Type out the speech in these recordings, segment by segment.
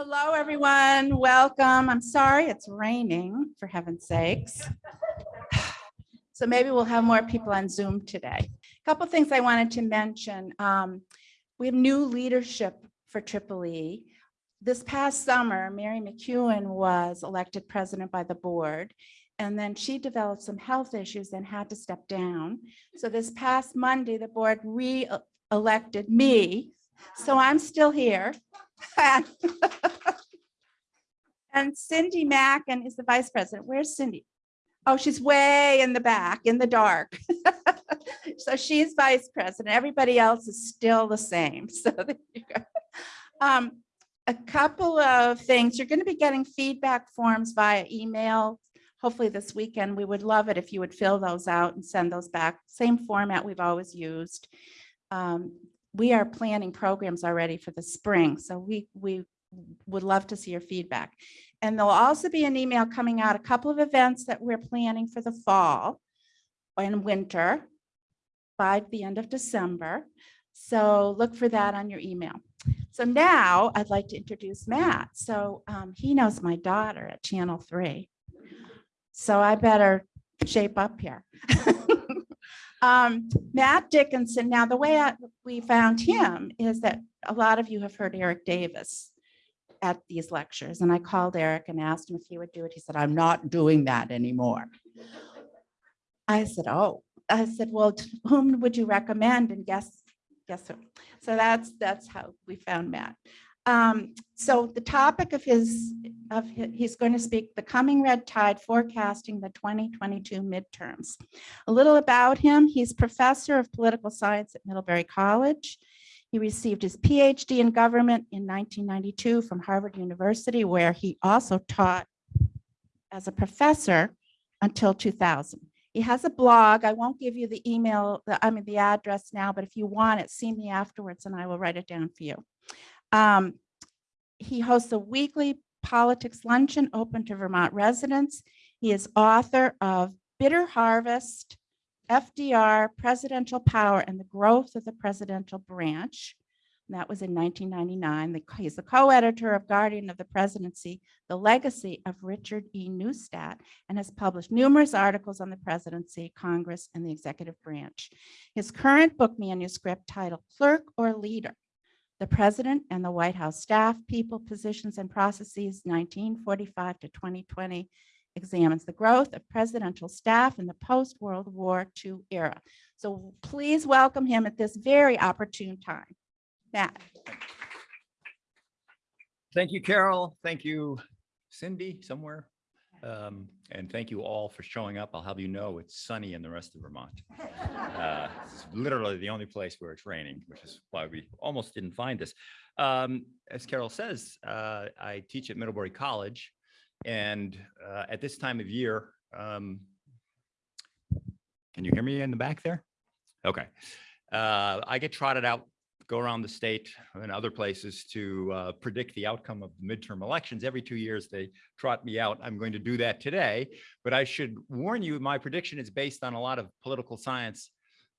Hello, everyone. Welcome. I'm sorry it's raining, for heaven's sakes. So maybe we'll have more people on Zoom today. A Couple things I wanted to mention. Um, We have new leadership for Triple E. This past summer, Mary McEwen was elected president by the board. And then she developed some health issues and had to step down. So this past Monday, the board re-elected me. So I'm still here. And Cindy Mackin is the vice president. Where's Cindy? Oh, she's way in the back, in the dark. So she's vice president. Everybody else is still the same. So there you go. Um, A couple of things. You're going to be getting feedback forms via email. Hopefully this weekend. We would love it if you would fill those out and send those back. Same format we've always used. Um, We are planning programs already for the spring, so we, we would love to see your feedback. And there'll also be an email coming out, a couple of events that we're planning for the fall and winter by the end of December. So look for that on your email. So now I'd like to introduce Matt. So um, he knows my daughter at Channel 3. So I better shape up here. Um, Matt Dickinson, now the way I- we found him is that a lot of you have heard Eric Davis at these lectures, and I called Eric and asked him if he would do it. He said, I'm not doing that anymore. I said, oh, I said, well, whom would you recommend? And guess, guess who? So that's, that's how we found Matt. Um, so the topic of his, of, hi- he's going to speak the coming red tide forecasting the 2022 midterms. A little about him, he's professor of political science at Middlebury College. He received his PhD in government in 1992 from Harvard University, where he also taught as a professor until 2000. He has a blog. I won't give you the email, the- I mean, the address now, but if you want it, see me afterwards and I will write it down for you. Um, He hosts a weekly politics luncheon open to Vermont residents. He is author of Bitter Harvest, FDR, Presidential Power and the Growth of the Presidential Branch. And That was in 1999. The- He's the co-editor of Guardian of the Presidency, The Legacy of Richard E. Neustadt, and has published numerous articles on the presidency, Congress, and the executive branch. His current book manuscript titled Clerk or Leader, The President and the White House Staff, People, Positions, and Processes, 1945 to 2020, examines the growth of presidential staff in the post-World War II era. So please welcome him at this very opportune time. Matt. Thank you, Carol. Thank you, Cindy, somewhere. Um, And thank you all for showing up. I'll have you know it's sunny in the rest of Vermont. Uh, It's literally the only place where it's raining, which is why we almost didn't find this. Um, As Carol says, uh, I teach at Middlebury College. And uh, at this time of year, um, can you hear me in the back there? Okay. Uh, I get trotted out go around the state and other places to uh, predict the outcome of the midterm elections. Every two years, they trot me out. I'm going to do that today, but I should warn you, my prediction is based on a lot of political science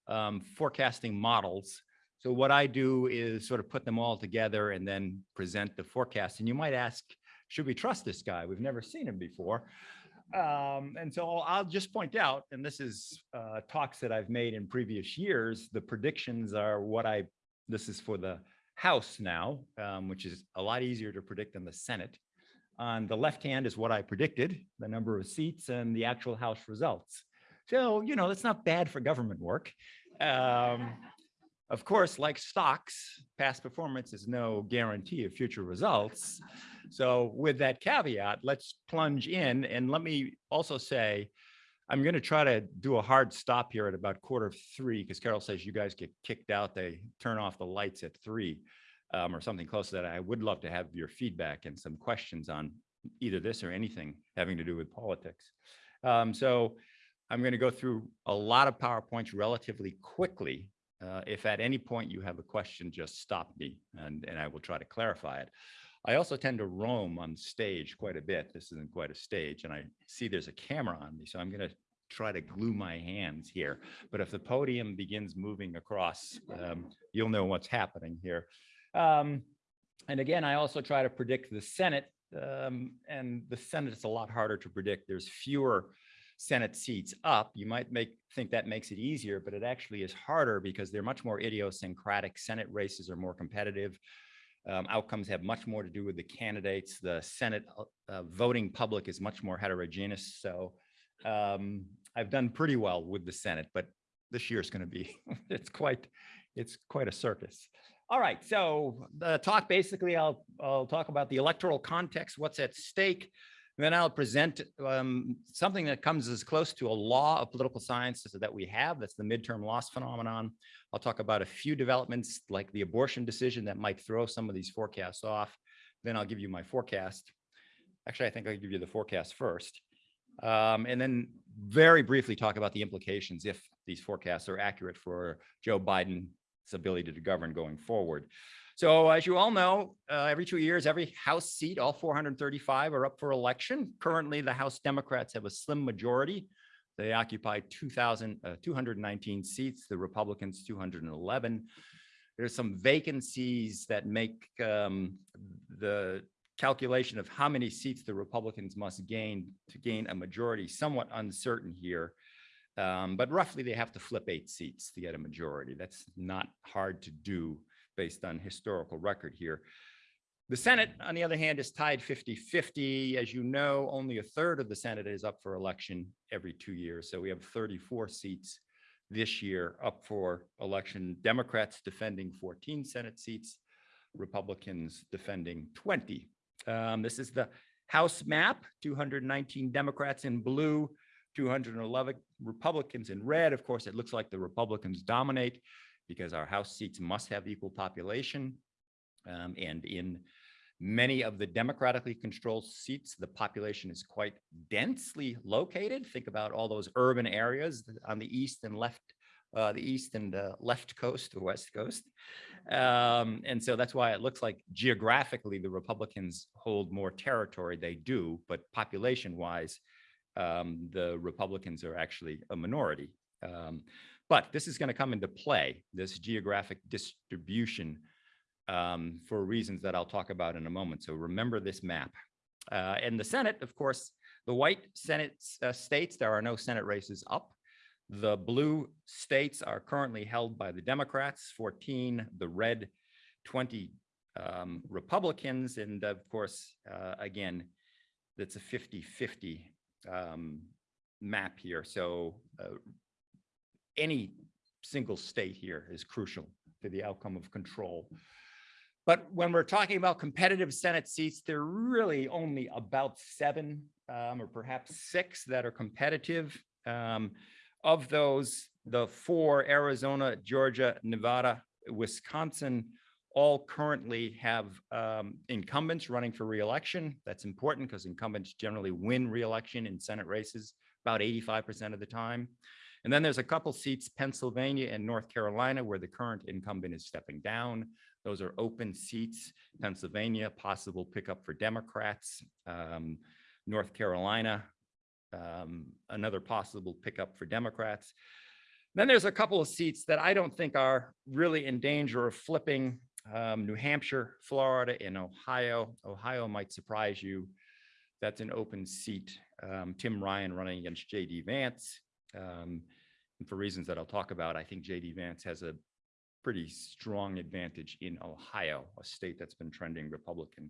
um, forecasting models. So what I do is sort of put them all together and then present the forecast. And you might ask, should we trust this guy? We've never seen him before. Um, and so I'll just point out, and this is uh, talks that I've made in previous years, the predictions are what I this is for the House now, um, which is a lot easier to predict than the Senate. On the left hand is what I predicted, the number of seats and the actual House results. So, you know, that's not bad for government work. Um, of course, like stocks, past performance is no guarantee of future results. So with that caveat, let's plunge in and let me also say, I'm going to try to do a hard stop here at about quarter of three because Carol says you guys get kicked out. They turn off the lights at three um, or something close to that. I would love to have your feedback and some questions on either this or anything having to do with politics. Um, so I'm going to go through a lot of PowerPoints relatively quickly. Uh, if at any point you have a question, just stop me and, and I will try to clarify it. I also tend to roam on stage quite a bit. This isn't quite a stage and I see there's a camera on me, so I'm going to try to glue my hands here. But if the podium begins moving across, um, you'll know what's happening here. Um, And again, I also try to predict the Senate, um, and the Senate is a lot harder to predict. There's fewer Senate seats up. You might make, think that makes it easier, but it actually is harder because they're much more idiosyncratic. Senate races are more competitive. Um, outcomes have much more to do with the candidates. The Senate uh, uh, voting public is much more heterogeneous. So um, I've done pretty well with the Senate, but this year is going to be, it's quite, it's quite a circus. All right, so the talk basically, I'll, I'll talk about the electoral context, what's at stake. Then I'll present um, something that comes as close to a law of political science that we have. That's the midterm loss phenomenon. I'll talk about a few developments like the abortion decision that might throw some of these forecasts off. Then I'll give you my forecast. Actually, I think I'll give you the forecast first. Um, and then very briefly talk about the implications if these forecasts are accurate for Joe Biden's ability to govern going forward. So as you all know, uh, every two years, every House seat, all 435 are up for election. Currently, the House Democrats have a slim majority. They occupy 2,000, uh, 219 seats, the Republicans 211. There's some vacancies that make um, the calculation of how many seats the Republicans must gain to gain a majority somewhat uncertain here. Um, but roughly they have to flip eight seats to get a majority. That's not hard to do based on historical record here. The Senate, on the other hand, is tied 50-50. As you know, only a third of the Senate is up for election every two years. So we have 34 seats this year up for election. Democrats defending 14 Senate seats, Republicans defending 20. Um, this is the House map, 219 Democrats in blue, 211 Republicans in red. Of course, it looks like the Republicans dominate because our House seats must have equal population. Um, and in many of the democratically controlled seats, the population is quite densely located. Think about all those urban areas on the east and left, uh, the east and uh, left coast, the west coast. Um, and so that's why it looks like geographically the Republicans hold more territory. They do, but population wise, um, the Republicans are actually a minority. Um, but this is going to come into play, this geographic distribution um, for reasons that I'll talk about in a moment. So remember this map. Uh, and the Senate, of course, the white Senate uh, states, there are no Senate races up. The blue states are currently held by the Democrats, 14, the red 20 um, Republicans. And of course, uh, again, that's a 50-50 um, map here. So uh, any single state here is crucial to the outcome of control. But when we're talking about competitive Senate seats, there are really only about seven um, or perhaps six that are competitive. Um, of those, the four, Arizona, Georgia, Nevada, Wisconsin, all currently have um, incumbents running for reelection. That's important because incumbents generally win reelection in Senate races about 85% of the time. And then there's a couple seats, Pennsylvania and North Carolina, where the current incumbent is stepping down. Those are open seats. Pennsylvania, possible pickup for Democrats. Um, North Carolina, um, another possible pickup for Democrats. Then there's a couple of seats that I don't think are really in danger of flipping. Um, New Hampshire, Florida, and Ohio. Ohio might surprise you. That's an open seat. Um, Tim Ryan running against J.D. Vance. Um, and for reasons that I'll talk about, I think JD Vance has a pretty strong advantage in Ohio, a state that's been trending Republican.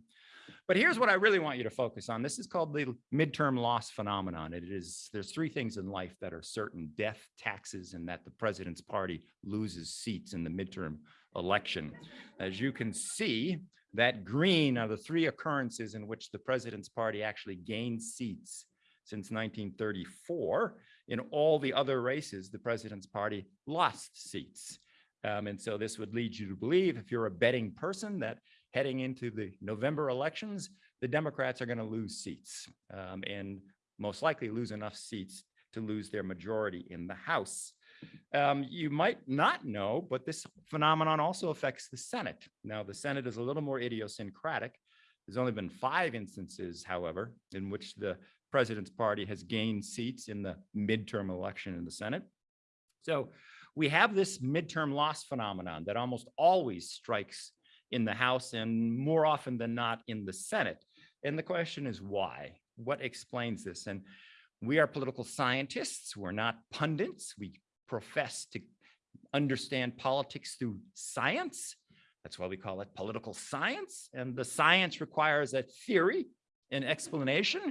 But here's what I really want you to focus on. This is called the midterm loss phenomenon. It is, there's three things in life that are certain, death, taxes, and that the president's party loses seats in the midterm election. As you can see, that green are the three occurrences in which the president's party actually gained seats since 1934 in all the other races, the president's party lost seats. Um, and so this would lead you to believe, if you're a betting person, that heading into the November elections, the Democrats are going to lose seats um, and most likely lose enough seats to lose their majority in the House. Um, you might not know, but this phenomenon also affects the Senate. Now, the Senate is a little more idiosyncratic. There's only been five instances, however, in which the president's party has gained seats in the midterm election in the Senate. So we have this midterm loss phenomenon that almost always strikes in the House and more often than not in the Senate. And the question is why? What explains this? And we are political scientists. We're not pundits. We profess to understand politics through science. That's why we call it political science. And the science requires a theory, an explanation,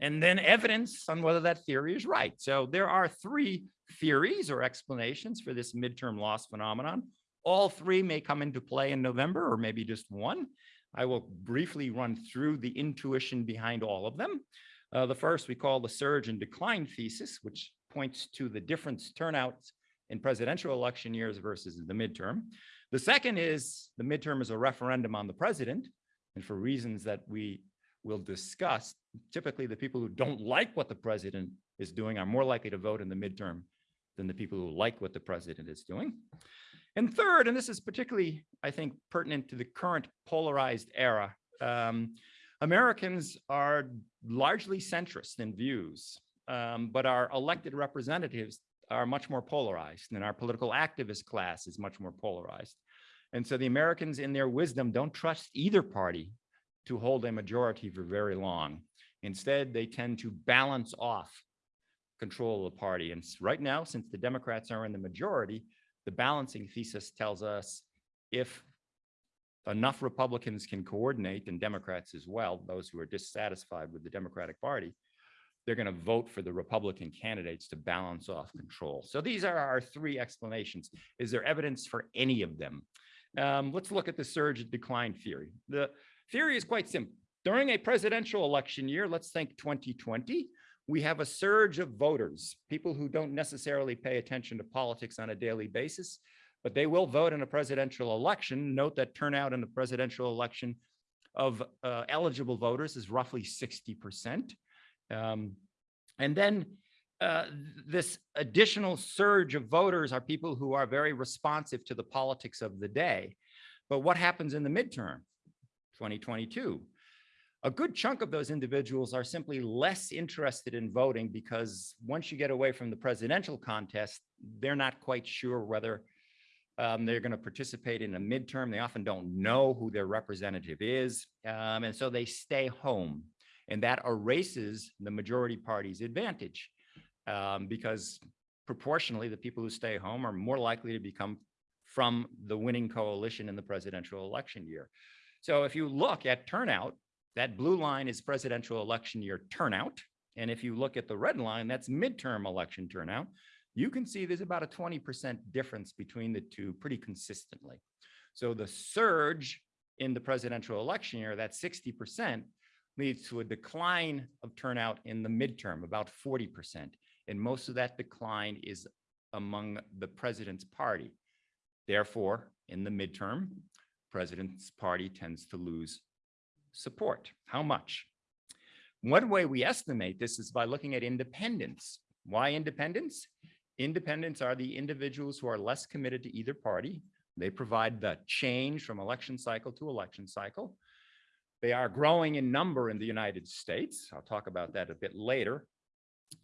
and then evidence on whether that theory is right. So there are three theories or explanations for this midterm loss phenomenon. All three may come into play in November or maybe just one. I will briefly run through the intuition behind all of them. Uh, the first we call the surge and decline thesis, which points to the difference turnouts in presidential election years versus the midterm. The second is the midterm is a referendum on the president. And for reasons that we will discuss, typically the people who don't like what the president is doing are more likely to vote in the midterm than the people who like what the president is doing. And third, and this is particularly, I think, pertinent to the current polarized era, um, Americans are largely centrist in views, um, but our elected representatives are much more polarized and our political activist class is much more polarized. And so the Americans in their wisdom don't trust either party to hold a majority for very long. Instead, they tend to balance off control of the party. And right now, since the Democrats are in the majority, the balancing thesis tells us if enough Republicans can coordinate and Democrats as well, those who are dissatisfied with the Democratic Party, they're going to vote for the Republican candidates to balance off control. So these are our three explanations. Is there evidence for any of them? Um, let's look at the surge and decline theory. The theory is quite simple. During a presidential election year, let's think 2020, we have a surge of voters, people who don't necessarily pay attention to politics on a daily basis, but they will vote in a presidential election. Note that turnout in the presidential election of uh, eligible voters is roughly 60%. Um, and then uh, this additional surge of voters are people who are very responsive to the politics of the day. But what happens in the midterm, 2022? A good chunk of those individuals are simply less interested in voting because once you get away from the presidential contest, they're not quite sure whether um, they're going to participate in a midterm. They often don't know who their representative is. Um, and so they stay home and that erases the majority party's advantage um, because proportionally, the people who stay home are more likely to become from the winning coalition in the presidential election year. So if you look at turnout, that blue line is presidential election year turnout. And if you look at the red line, that's midterm election turnout. You can see there's about a 20% difference between the two pretty consistently. So the surge in the presidential election year, that 60%, leads to a decline of turnout in the midterm, about 40%. And most of that decline is among the president's party. Therefore, in the midterm, president's party tends to lose support. How much? One way we estimate this is by looking at independents. Why independents? Independents are the individuals who are less committed to either party. They provide the change from election cycle to election cycle. They are growing in number in the United States. I'll talk about that a bit later.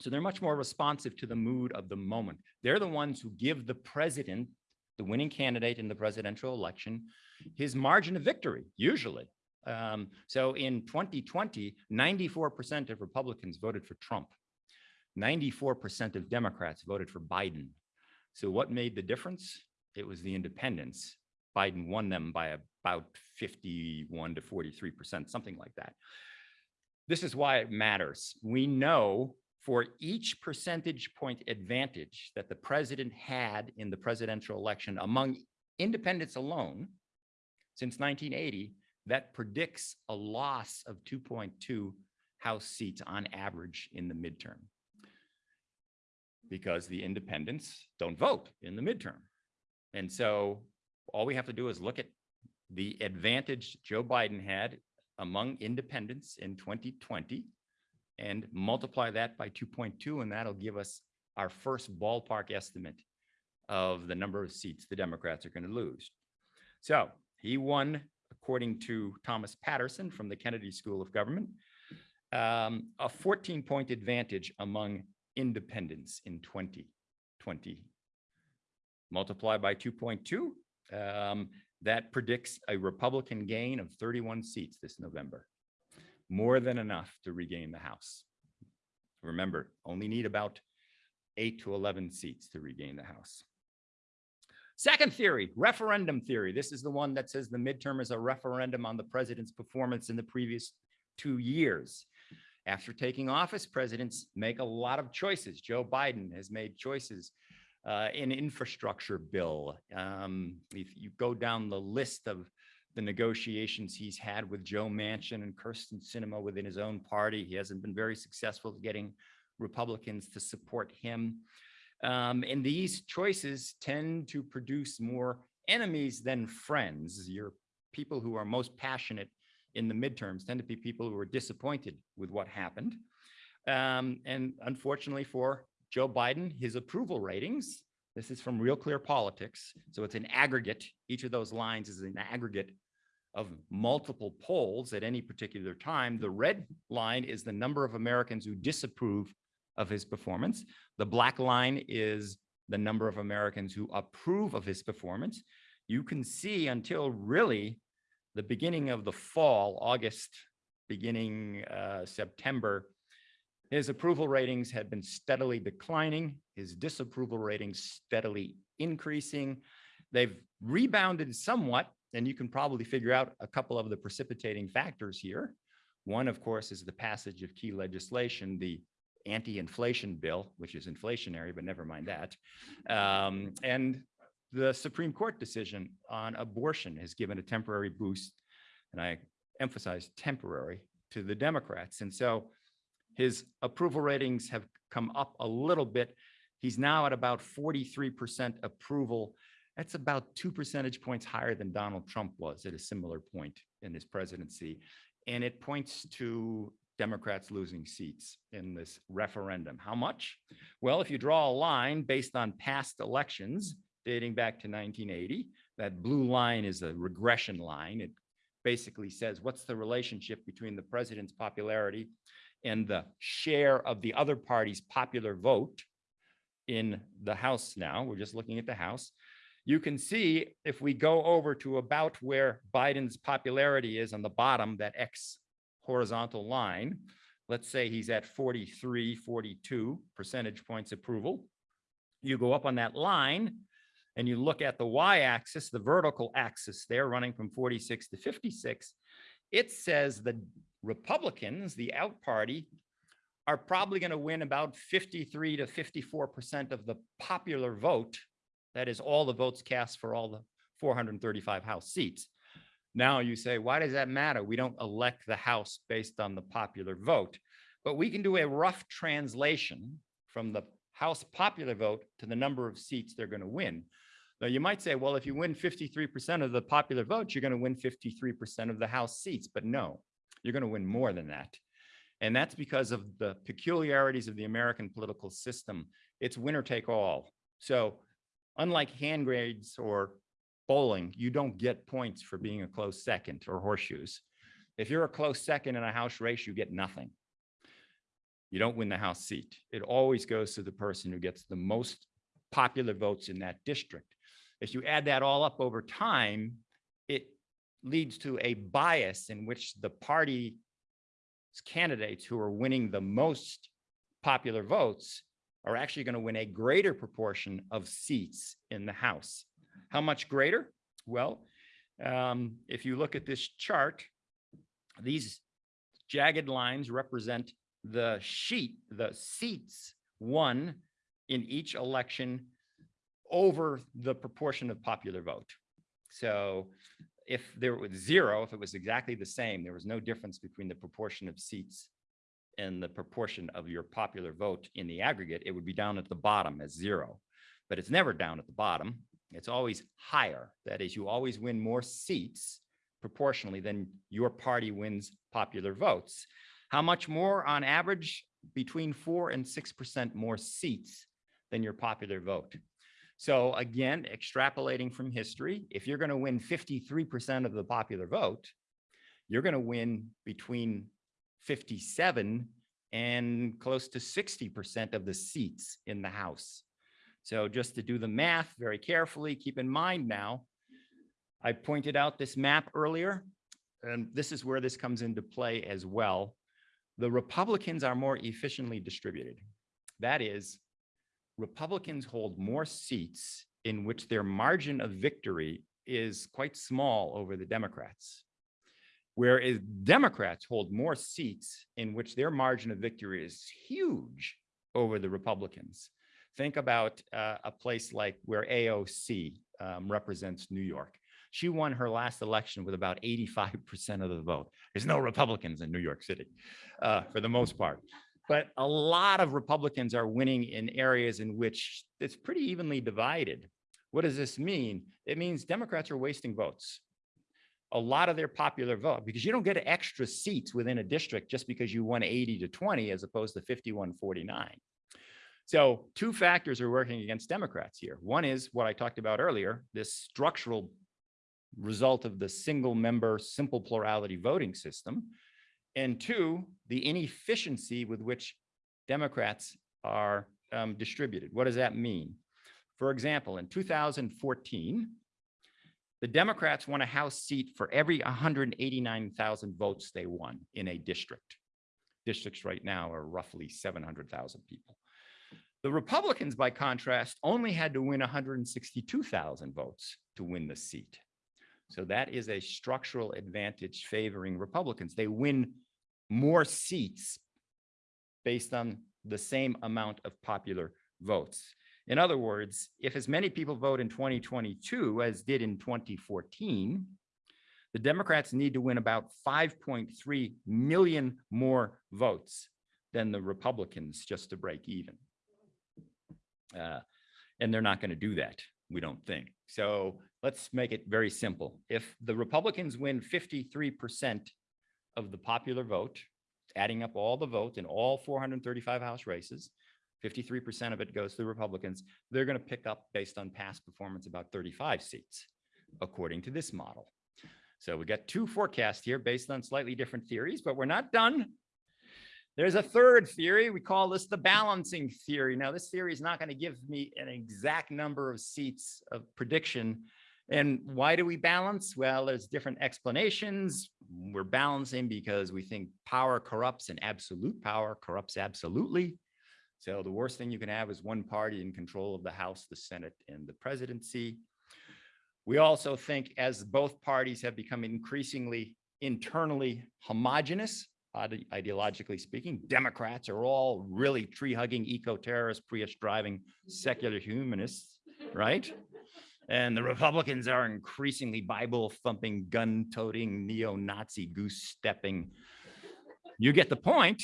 So they're much more responsive to the mood of the moment. They're the ones who give the president, the winning candidate in the presidential election, his margin of victory, usually. Um, so in 2020, 94% of Republicans voted for Trump. 94% of Democrats voted for Biden. So what made the difference? It was the independents. Biden won them by about 51 to 43%, something like that. This is why it matters. We know for each percentage point advantage that the president had in the presidential election among independents alone since 1980, that predicts a loss of 2.2 House seats on average in the midterm. Because the independents don't vote in the midterm. And so all we have to do is look at the advantage Joe Biden had among independents in 2020 and multiply that by 2.2, and that'll give us our first ballpark estimate of the number of seats the Democrats are going to lose. So he won, according to Thomas Patterson from the Kennedy School of Government, um, a 14-point advantage among independents in 2020. Multiply by 2.2, um, that predicts a Republican gain of 31 seats this November. More than enough to regain the House. Remember, only need about eight to 11 seats to regain the House. Second theory, referendum theory. This is the one that says the midterm is a referendum on the president's performance in the previous two years. After taking office, presidents make a lot of choices. Joe Biden has made choices uh, in infrastructure bill. Um, If you go down the list of the negotiations he's had with Joe Manchin and Kyrsten Sinema within his own party, he hasn't been very successful at getting Republicans to support him. Um, and these choices tend to produce more enemies than friends. Your people who are most passionate in the midterms tend to be people who are disappointed with what happened. Um, and unfortunately for Joe Biden, his approval ratings, this is from Real Clear Politics. So it's an aggregate. Each of those lines is an aggregate of multiple polls at any particular time. The red line is the number of Americans who disapprove of his performance. The black line is the number of Americans who approve of his performance. You can see until really the beginning of the fall, August, beginning uh, September, his approval ratings had been steadily declining, his disapproval ratings steadily increasing. They've rebounded somewhat, and you can probably figure out a couple of the precipitating factors here. One, of course, is the passage of key legislation, the anti-inflation bill, which is inflationary, but never mind that. Um, and the Supreme Court decision on abortion has given a temporary boost, and I emphasize temporary, to the Democrats. And so his approval ratings have come up a little bit. He's now at about 43% approval. That's about two percentage points higher than Donald Trump was at a similar point in his presidency. And it points to Democrats losing seats in this referendum. How much? Well, if you draw a line based on past elections dating back to 1980, that blue line is a regression line. It basically says what's the relationship between the president's popularity and the share of the other party's popular vote in the House now. We're just looking at the House. You can see if we go over to about where Biden's popularity is on the bottom, that X horizontal line, let's say he's at 43, 42 percentage points approval. You go up on that line and you look at the y-axis, the vertical axis there running from 46 to 56, it says the Republicans, the out party, are probably going to win about 53 to 54% of the popular vote. That is all the votes cast for all the 435 House seats. Now you say, why does that matter? We don't elect the House based on the popular vote, but we can do a rough translation from the House popular vote to the number of seats they're going to win. Now you might say, well, if you win 53% of the popular vote, you're going to win 53% of the House seats, but no, you're going to win more than that. And that's because of the peculiarities of the American political system. It's winner take all. So unlike hand grades or bowling, you don't get points for being a close second or horseshoes. If you're a close second in a house race, you get nothing. You don't win the house seat. It always goes to the person who gets the most popular votes in that district. If you add that all up over time, it leads to a bias in which the party candidates who are winning the most popular votes are actually going to win a greater proportion of seats in the House. How much greater? Well, um, if you look at this chart, these jagged lines represent the sheet, the seats won in each election over the proportion of popular vote. So if there was zero, if it was exactly the same, there was no difference between the proportion of seats and the proportion of your popular vote in the aggregate, it would be down at the bottom as zero. But it's never down at the bottom. It's always higher. That is, you always win more seats proportionally than your party wins popular votes. How much more on average? Between four and 6% more seats than your popular vote. So again, extrapolating from history, if you're going to win 53% of the popular vote, you're going to win between 57 and close to 60% of the seats in the House. So just to do the math very carefully, keep in mind now, I pointed out this map earlier, and this is where this comes into play as well. The Republicans are more efficiently distributed. That is, Republicans hold more seats in which their margin of victory is quite small over the Democrats. Whereas Democrats hold more seats in which their margin of victory is huge over the Republicans. Think about uh, a place like where AOC um, represents New York. She won her last election with about 85% of the vote. There's no Republicans in New York City uh, for the most part. But a lot of Republicans are winning in areas in which it's pretty evenly divided. What does this mean? It means Democrats are wasting votes. A lot of their popular vote, because you don't get extra seats within a district just because you won 80 to 20 as opposed to 51 49. So two factors are working against Democrats here. One is what I talked about earlier, this structural result of the single member simple plurality voting system. And two, the inefficiency with which Democrats are um, distributed. What does that mean? For example, in 2014, the Democrats won a House seat for every 189,000 votes they won in a district. Districts right now are roughly 700,000 people. The Republicans, by contrast, only had to win 162,000 votes to win the seat. So that is a structural advantage favoring Republicans. They win more seats based on the same amount of popular votes. In other words, if as many people vote in 2022 as did in 2014, the Democrats need to win about 5.3 million more votes than the Republicans just to break even. Uh, and they're not going to do that, we don't think. So let's make it very simple. If the Republicans win 53% of the popular vote, adding up all the votes in all 435 House races, 53% of it goes to the Republicans, they're going to pick up based on past performance about 35 seats, according to this model. So we got two forecasts here based on slightly different theories, but we're not done. There's a third theory. We call this the balancing theory. Now, this theory is not going to give me an exact number of seats of prediction. And why do we balance? Well, there's different explanations. We're balancing because we think power corrupts and absolute power corrupts absolutely. So the worst thing you can have is one party in control of the House, the Senate, and the presidency. We also think as both parties have become increasingly internally homogenous, uh, ide- ideologically speaking, Democrats are all really tree-hugging, eco-terrorist, Prius-driving, secular humanists, right? And the Republicans are increasingly Bible-thumping, gun-toting, neo-Nazi goose-stepping. You get the point.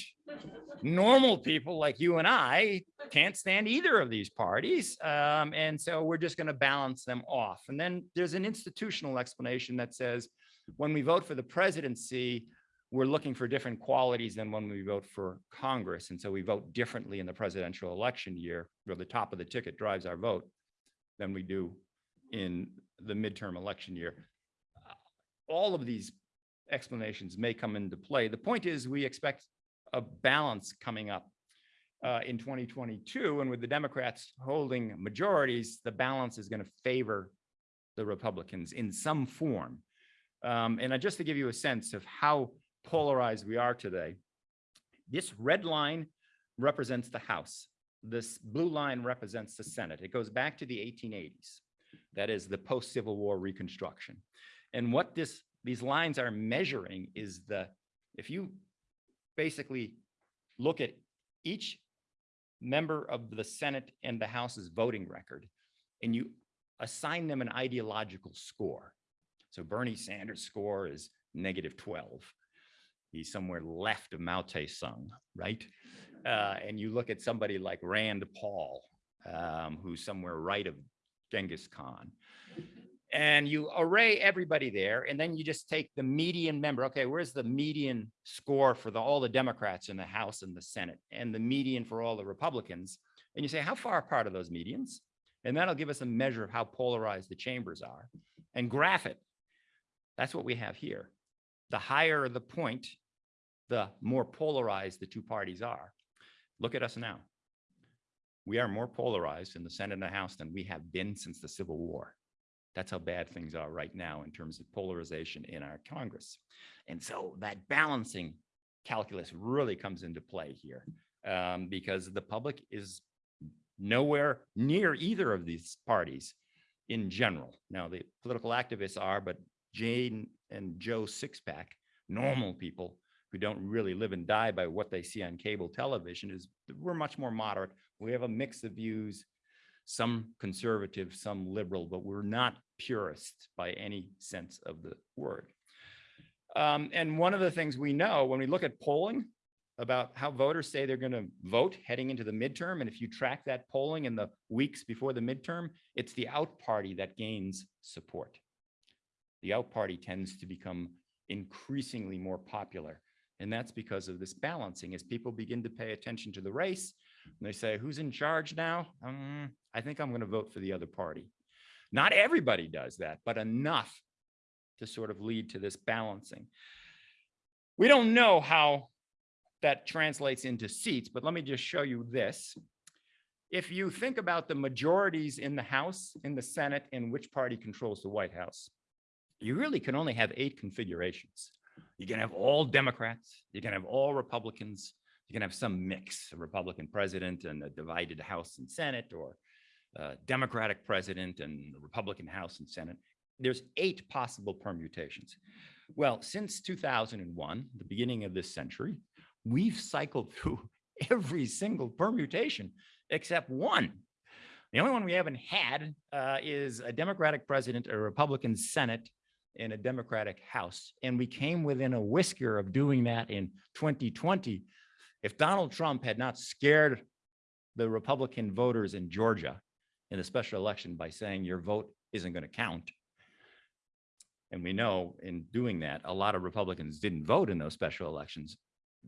Normal people like you and I can't stand either of these parties. Um, and so we're just going to balance them off. And then there's an institutional explanation that says when we vote for the presidency, we're looking for different qualities than when we vote for Congress. And so we vote differently in the presidential election year, where the top of the ticket drives our vote than we do in the midterm election year. All of these explanations may come into play. The point is we expect a balance coming up uh, in 2022. And with the Democrats holding majorities, the balance is going to favor the Republicans in some form. Um, and just to give you a sense of how polarized we are today, this red line represents the House. This blue line represents the Senate. It goes back to the 1880s. That is the post-Civil War reconstruction. And what this, these lines are measuring is the, if you basically look at each member of the Senate and the House's voting record, and you assign them an ideological score. So Bernie Sanders' score is negative 12. He's somewhere left of Mao Tse-tung, right? Uh, and you look at somebody like Rand Paul, um, who's somewhere right of Genghis Khan. And you array everybody there, and then you just take the median member. Okay, where's the median score for the, all the Democrats in the House and the Senate, and the median for all the Republicans? And you say, how far apart are those medians? And that'll give us a measure of how polarized the chambers are, and graph it. That's what we have here. The higher the point, the more polarized the two parties are. Look at us now. We are more polarized in the Senate and the House than we have been since the Civil War. That's how bad things are right now in terms of polarization in our Congress. And so that balancing calculus really comes into play here um, because the public is nowhere near either of these parties in general. Now, the political activists are, but Jane and Joe Sixpack, normal people who don't really live and die by what they see on cable television is we're much more moderate. We have a mix of views, some conservative, some liberal, but we're not purists by any sense of the word. Um, and one of the things we know when we look at polling about how voters say they're going to vote heading into the midterm, and if you track that polling in the weeks before the midterm, it's the out party that gains support. The out party tends to become increasingly more popular. And that's because of this balancing as people begin to pay attention to the race. And they say, who's in charge now? Um, I think I'm going to vote for the other party. Not everybody does that, but enough to sort of lead to this balancing. We don't know how that translates into seats, but let me just show you this. If you think about the majorities in the House, in the Senate, and which party controls the White House, you really can only have eight configurations. You can have all Democrats, you can have all Republicans, you can have some mix, a Republican president and a divided House and Senate, or a Democratic president and a Republican House and Senate. There's eight possible permutations. Well, since 2001, the beginning of this century, we've cycled through every single permutation except one. The only one we haven't had uh, is a Democratic president, a Republican Senate, in a Democratic House. And we came within a whisker of doing that in 2020. If Donald Trump had not scared the Republican voters in Georgia in the special election by saying your vote isn't going to count. And we know in doing that, a lot of Republicans didn't vote in those special elections.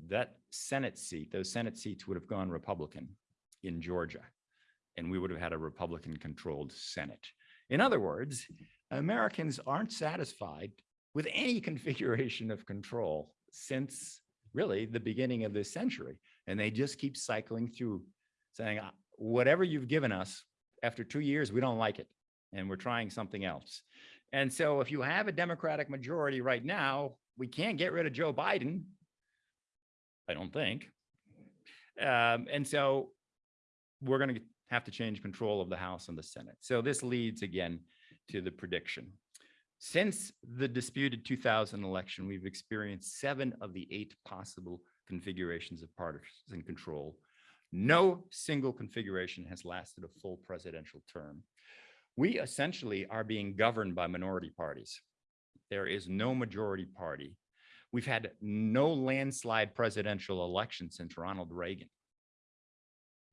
That Senate seat, those Senate seats would have gone Republican in Georgia. And we would have had a Republican controlled Senate. In other words, Americans aren't satisfied with any configuration of control since really the beginning of this century. And they just keep cycling through saying, "Uh, whatever you've given us, after two years, we don't like it. And we're trying something else. And so if you have a Democratic majority right now, we can't get rid of Joe Biden. I don't think. Um, and so we're going to have to change control of the House and the Senate. So this leads again to the prediction. Since the disputed 2000 election, we've experienced seven of the eight possible configurations of partisan control. No single configuration has lasted a full presidential term. We essentially are being governed by minority parties. There is no majority party. We've had no landslide presidential election since Ronald Reagan.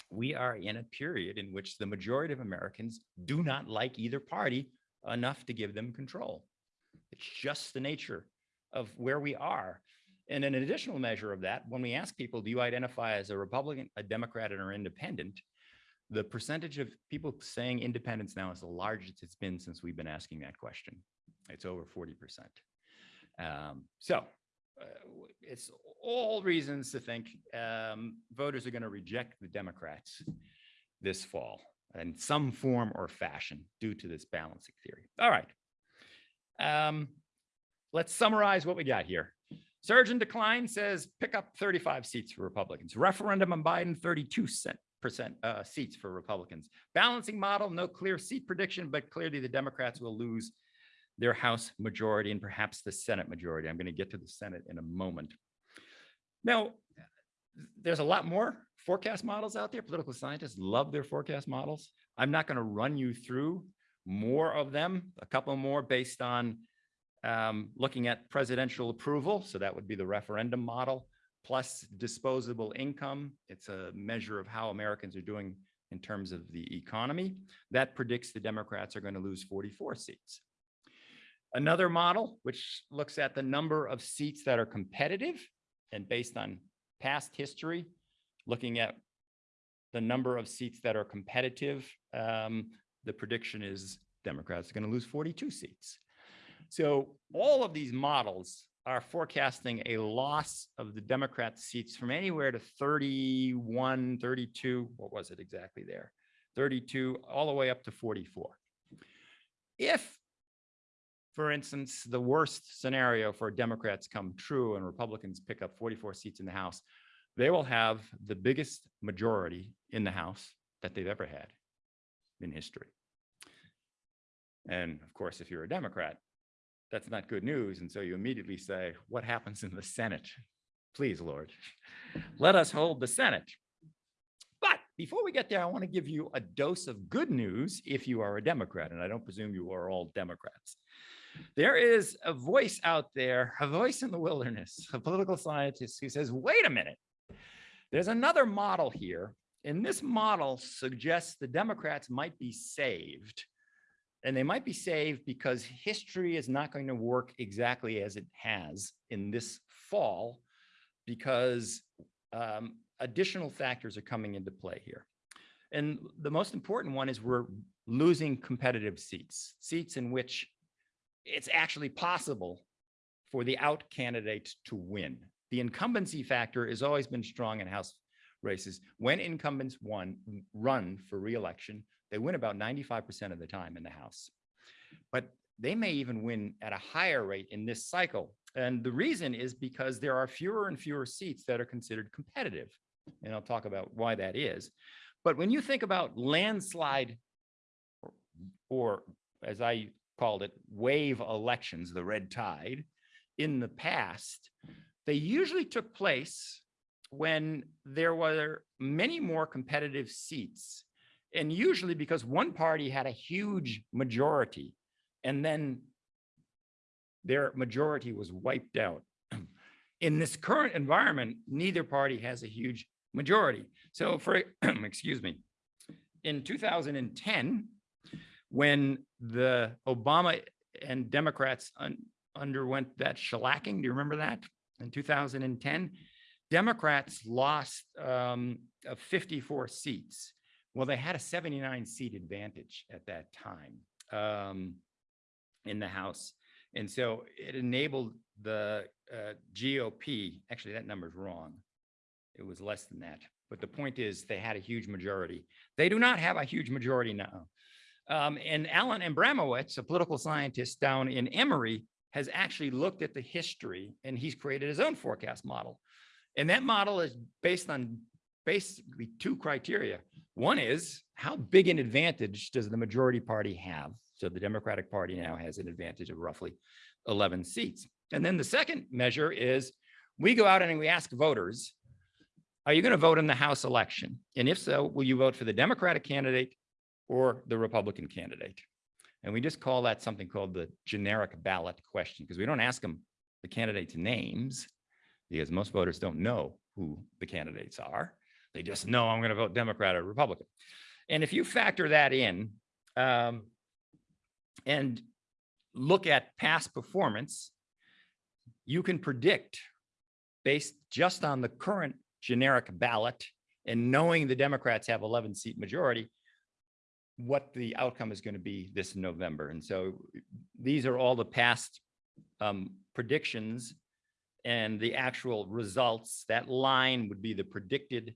We are in a period in which the majority of Americans do not like either party enough to give them control. It's just the nature of where we are. And an additional measure of that, when we ask people, do you identify as a Republican, a Democrat, or independent? The percentage of people saying independence now is the largest it's been since we've been asking that question. It's over 40%. Um, so uh, it's all reasons to think um, voters are going to reject the Democrats this fall in some form or fashion due to this balancing theory. All right. Um, let's summarize what we got here. Surge in decline says pick up 35 seats for Republicans. Referendum on Biden, 32 percent uh, seats for Republicans. Balancing model, no clear seat prediction, but clearly the Democrats will lose their House majority and perhaps the Senate majority. I'm going to get to the Senate in a moment. Now, there's a lot more forecast models out there. Political scientists love their forecast models. I'm not going to run you through more of them, a couple more based on um, looking at presidential approval. So that would be the referendum model plus disposable income. It's a measure of how Americans are doing in terms of the economy. That predicts the Democrats are going to lose 44 seats. Another model, which looks at the number of seats that are competitive and based on past history, looking at the number of seats that are competitive, um, the prediction is Democrats are going to lose 42 seats. So all of these models are forecasting a loss of the Democrat seats from anywhere to 31, 32, what was it exactly there? 32, all the way up to 44. If for instance, the worst scenario for Democrats come true and Republicans pick up 44 seats in the House, they will have the biggest majority in the House that they've ever had in history. And of course, if you're a Democrat, that's not good news. And so you immediately say, what happens in the Senate? Please, Lord, let us hold the Senate. But before we get there, I want to give you a dose of good news if you are a Democrat, and I don't presume you are all Democrats. There is a voice out there, a voice in the wilderness, a political scientist who says, wait a minute, there's another model here. And this model suggests the Democrats might be saved. And they might be saved because history is not going to work exactly as it has in this fall because um, additional factors are coming into play here. And the most important one is we're losing competitive seats, seats in which it's actually possible for the out candidate to win. The incumbency factor has always been strong in House races. When incumbents won, run for reelection, they win about 95% of the time in the House. But they may even win at a higher rate in this cycle. And the reason is because there are fewer and fewer seats that are considered competitive. And I'll talk about why that is. But when you think about landslide or, or as I called it, wave elections, the red tide, in the past, they usually took place when there were many more competitive seats. And usually because one party had a huge majority and then their majority was wiped out. In this current environment, neither party has a huge majority. So for, excuse me, in 2010, when the Obama and Democrats un underwent that shellacking, do you remember that? In 2010, Democrats lost um, uh, 54 seats. Well, they had a 79 seat advantage at that time um, in the House. And so it enabled the uh, GOP, actually that number's wrong. It was less than that. But the point is they had a huge majority. They do not have a huge majority now. Um, and Alan Abramowitz, a political scientist down in Emory, has actually looked at the history and he's created his own forecast model. And that model is based on basically two criteria. One is how big an advantage does the majority party have? So the Democratic Party now has an advantage of roughly 11 seats. And then the second measure is we go out and we ask voters, are you going to vote in the House election? And if so, will you vote for the Democratic candidate or the Republican candidate? And we just call that something called the generic ballot question because we don't ask them the candidates' names because most voters don't know who the candidates are. They just know I'm going to vote Democrat or Republican. And if you factor that in um, and look at past performance, you can predict based just on the current generic ballot and knowing the Democrats have 11 seat majority, what the outcome is going to be this November. And so these are all the past um, predictions and the actual results. That line would be the predicted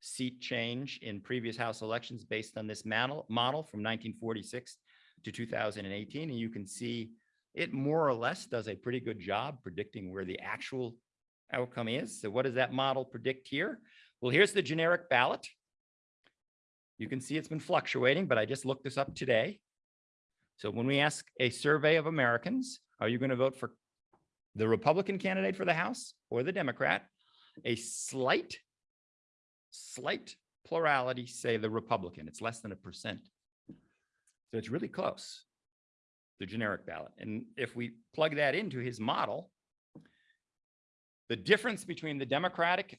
seat change in previous House elections based on this model, model from 1946 to 2018. And you can see it more or less does a pretty good job predicting where the actual outcome is. So what does that model predict here? Well, here's the generic ballot. You can see it's been fluctuating, but I just looked this up today. So when we ask a survey of Americans, are you going to vote for the Republican candidate for the House or the Democrat? A slight, slight plurality say the Republican. It's less than a percent. So it's really close, the generic ballot. And if we plug that into his model, the difference between the Democratic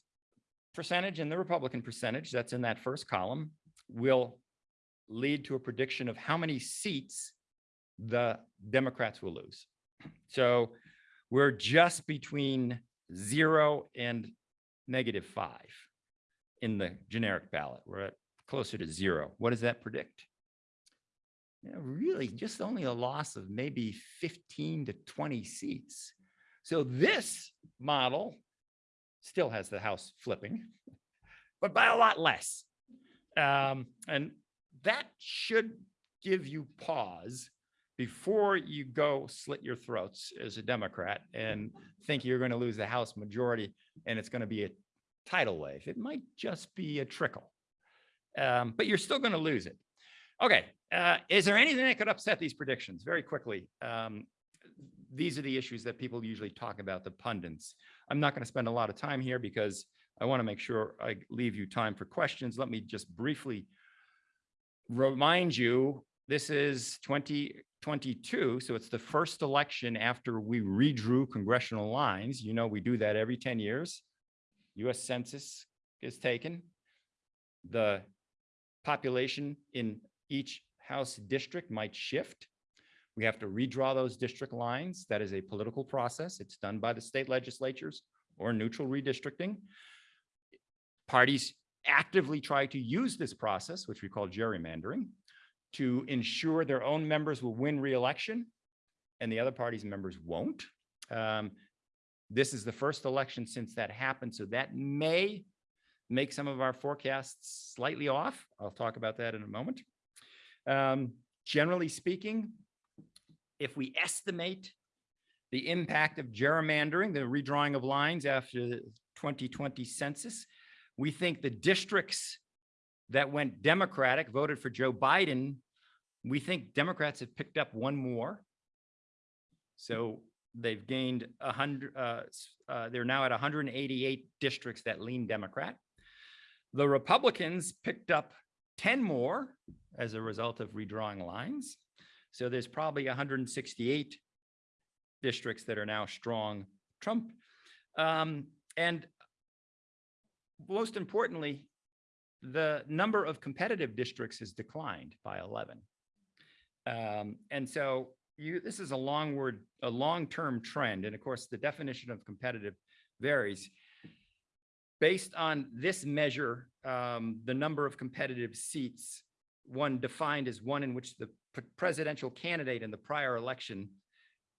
percentage and the Republican percentage that's in that first column will lead to a prediction of how many seats the Democrats will lose. So we're just between zero and negative five in the generic ballot. We're at closer to zero. What does that predict? You know, really just only a loss of maybe 15 to 20 seats. So this model still has the house flipping, but by a lot less. Um, and that should give you pause before you go slit your throats as a Democrat and think you're going to lose the House majority and it's going to be a tidal wave, it might just be a trickle. Um, but you're still going to lose it. Okay, uh, is there anything that could upset these predictions? Very quickly, um, these are the issues that people usually talk about, the pundits. I'm not going to spend a lot of time here because I want to make sure I leave you time for questions. Let me just briefly remind you, this is 2022, so it's the first election after we redrew congressional lines. You know, we do that every 10 years. US Census is taken. The population in each House district might shift. We have to redraw those district lines. That is a political process. It's done by the state legislatures or neutral redistricting. Parties actively try to use this process, which we call gerrymandering, to ensure their own members will win reelection and the other party's members won't. Um, This is the first election since that happened, so that may make some of our forecasts slightly off. I'll talk about that in a moment. Um, Generally speaking, if we estimate the impact of gerrymandering, the redrawing of lines after the 2020 census, we think the districts that went Democratic, voted for Joe Biden, we think Democrats have picked up one more. So they've gained a hundred, uh, uh, they're now at hundred and eighty-eight districts that lean Democrat. The Republicans picked up ten more as a result of redrawing lines. So there's probably hundred and sixty-eight districts that are now strong Trump. Um, and most importantly, the number of competitive districts has declined by 11. Um, and so you, this is a long word, a long-term trend. And of course, the definition of competitive varies. Based on this measure, um, the number of competitive seats, one defined as one in which the presidential candidate in the prior election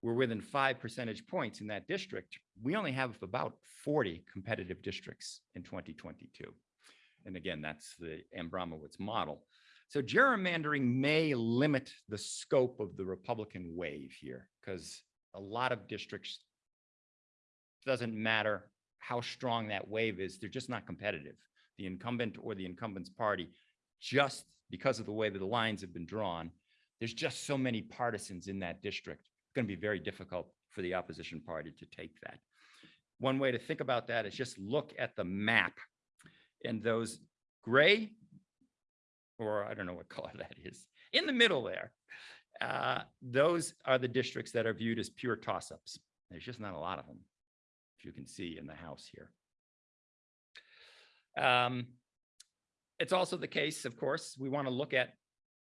were within five percentage points in that district. We only have about 40 competitive districts in 2022. And again, that's the Abramowitz model. So gerrymandering may limit the scope of the Republican wave here because a lot of districts doesn't matter how strong that wave is, they're just not competitive. The incumbent or the incumbent's party, just because of the way that the lines have been drawn, there's just so many partisans in that district. Going to be very difficult for the opposition party to take that. One way to think about that is just look at the map and those gray, or I don't know what color that is, in the middle there. uh, Those are the districts that are viewed as pure toss-ups. There's just not a lot of them, if you can see in the house here. Um, It's also the case, of course, we want to look at,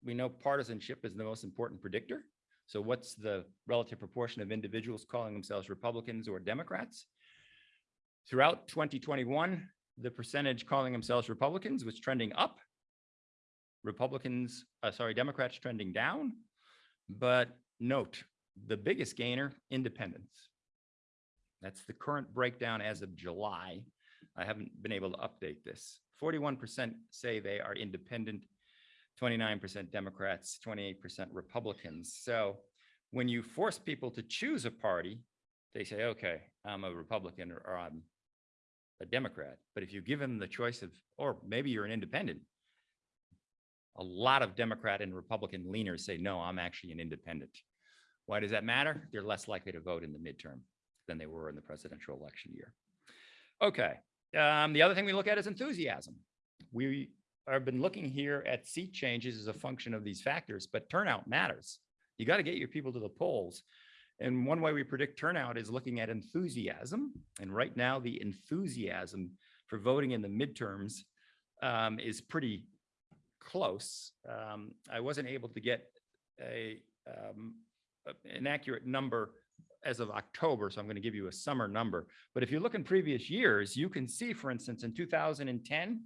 we know partisanship is the most important predictor. So what's the relative proportion of individuals calling themselves Republicans or Democrats? Throughout 2021, the percentage calling themselves Republicans was trending up. Republicans, uh, sorry, Democrats trending down. But note, the biggest gainer, independents. That's the current breakdown as of July. I haven't been able to update this. Forty-one percent say they are independent, twenty-nine percent Democrats, twenty-eight percent Republicans. So when you force people to choose a party, they say, okay, I'm a Republican or- or I'm a Democrat. But if you give them the choice of, or maybe you're an independent, a lot of Democrat and Republican leaners say, no, I'm actually an independent. Why does that matter? They're less likely to vote in the midterm than they were in the presidential election year. Okay, um, the other thing we look at is enthusiasm. We have been looking here at seat changes as a function of these factors, but turnout matters. You got to get your people to the polls. And one way we predict turnout is looking at enthusiasm. And right now, the enthusiasm for voting in the midterms um, is pretty close. Um, I wasn't able to get a, um, an accurate number as of October, so I'm going to give you a summer number. But if you look in previous years, you can see, for instance, in 2010,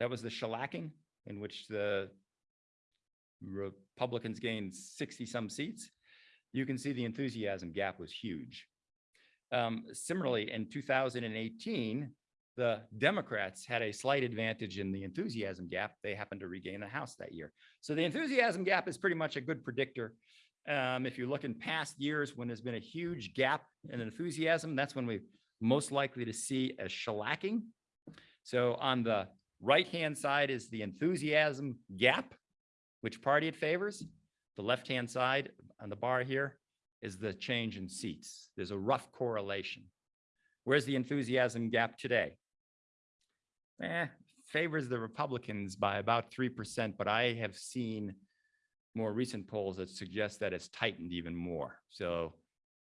that was the shellacking in which the Republicans gained 60 some seats. You can see the enthusiasm gap was huge. Um, Similarly, in 2018, the Democrats had a slight advantage in the enthusiasm gap. They happened to regain the House that year. So the enthusiasm gap is pretty much a good predictor. Um, if you look in past years when there's been a huge gap in enthusiasm, that's when we're most likely to see a shellacking. So on the right-hand side is the enthusiasm gap, which party it favors. The left-hand side on the bar here is the change in seats. There's a rough correlation. Where's the enthusiasm gap today? Eh, favors the Republicans by about 3%, but I have seen more recent polls that suggest that it's tightened even more. So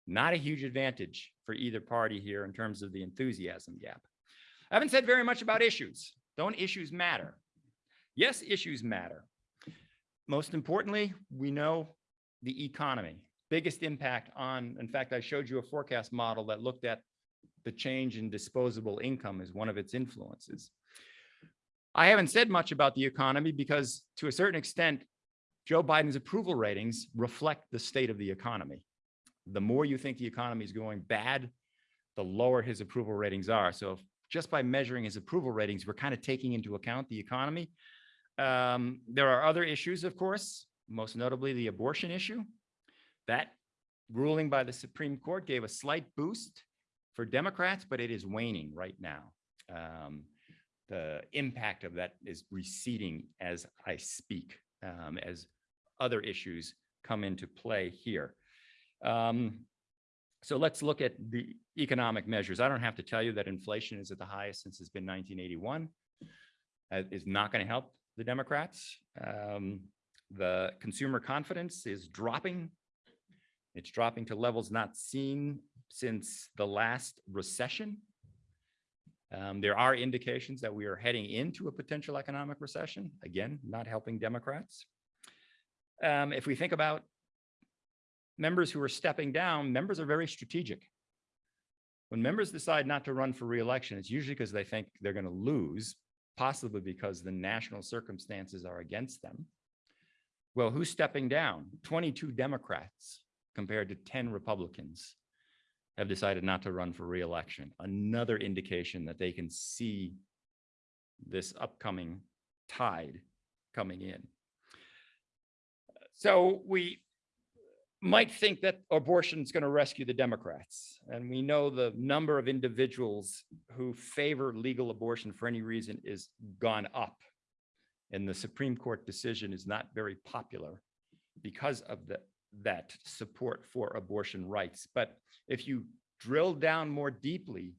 not a huge advantage for either party here in terms of the enthusiasm gap. I haven't said very much about issues. Don't issues matter? Yes, issues matter. Most importantly, we know the economy, biggest impact on, in fact, I showed you a forecast model that looked at the change in disposable income as one of its influences. I haven't said much about the economy because to a certain extent, Joe Biden's approval ratings reflect the state of the economy. The more you think the economy is going bad, the lower his approval ratings are. So if just by measuring his approval ratings, we're kind of taking into account the economy. Um, there are other issues, of course, most notably the abortion issue. That ruling by the Supreme Court gave a slight boost for Democrats, but it is waning right now. Um, the impact of that is receding as I speak, um, as other issues come into play here. Um, so let's look at the economic measures. I don't have to tell you that inflation is at the highest since it's been 1981. That is not going to help the Democrats. Um, the consumer confidence is dropping. It's dropping to levels not seen since the last recession. Um, there are indications that we are heading into a potential economic recession. Again, not helping Democrats. Um, if we think about members who are stepping down, members are very strategic. When members decide not to run for reelection, it's usually because they think they're going to lose, possibly because the national circumstances are against them. Well, who's stepping down? 22 Democrats compared to 10 Republicans have decided not to run for reelection. Another indication that they can see this upcoming tide coming in. So we might think that abortion is going to rescue the Democrats. And we know the number of individuals who favor legal abortion for any reason is gone up. And the Supreme Court decision is not very popular because of the, that support for abortion rights. But if you drill down more deeply,